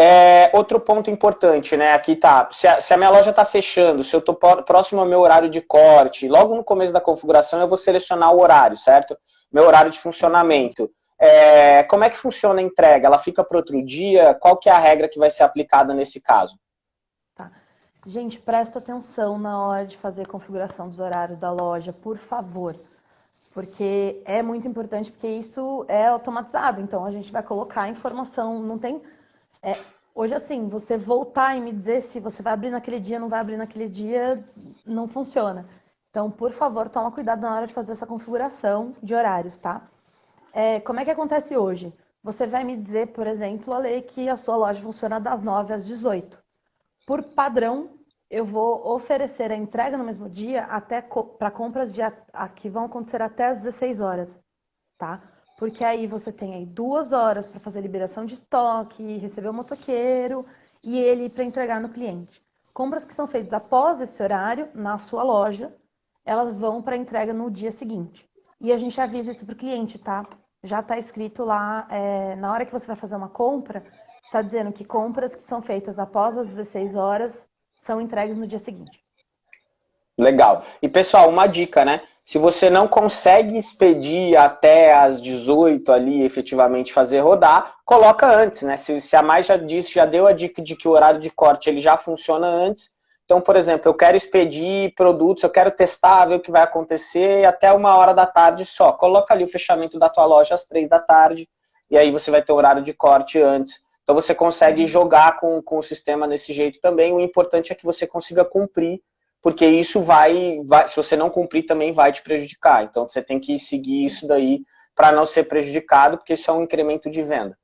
É, outro ponto importante, né? Aqui tá. Se a, se a minha loja está fechando, se eu estou próximo ao meu horário de corte, logo no começo da configuração eu vou selecionar o horário, certo? Meu horário de funcionamento. É, como é que funciona a entrega? Ela fica para outro dia? Qual que é a regra que vai ser aplicada nesse caso? Tá. Gente, presta atenção na hora de fazer a configuração dos horários da loja, por favor. Porque é muito importante, porque isso é automatizado. Então, a gente vai colocar a informação, não tem é, hoje, assim, você voltar e me dizer se você vai abrir naquele dia, não vai abrir naquele dia, não funciona. Então, por favor, toma cuidado na hora de fazer essa configuração de horários, tá? É, como é que acontece hoje? Você vai me dizer, por exemplo, a lei que a sua loja funciona das 9 às 18. Por padrão, eu vou oferecer a entrega no mesmo dia até para compras de, a, que vão acontecer até às 16 horas, tá? Porque aí você tem aí duas horas para fazer liberação de estoque, receber o motoqueiro e ele para entregar no cliente. Compras que são feitas após esse horário na sua loja, elas vão para entrega no dia seguinte. E a gente avisa isso para o cliente, tá? Já está escrito lá, é, na hora que você vai fazer uma compra, está dizendo que compras que são feitas após as 16 horas são entregues no dia seguinte. Legal. E pessoal, uma dica, né? Se você não consegue expedir até as 18 ali, efetivamente fazer rodar, coloca antes, né? Se, se a mais já disse, já deu a dica de que o horário de corte ele já funciona antes. Então, por exemplo, eu quero expedir produtos, eu quero testar, ver o que vai acontecer até uma hora da tarde só. Coloca ali o fechamento da tua loja às três da tarde e aí você vai ter o horário de corte antes. Então você consegue jogar com, com o sistema desse jeito também. O importante é que você consiga cumprir porque isso vai, vai, se você não cumprir, também vai te prejudicar. Então você tem que seguir isso daí para não ser prejudicado, porque isso é um incremento de venda.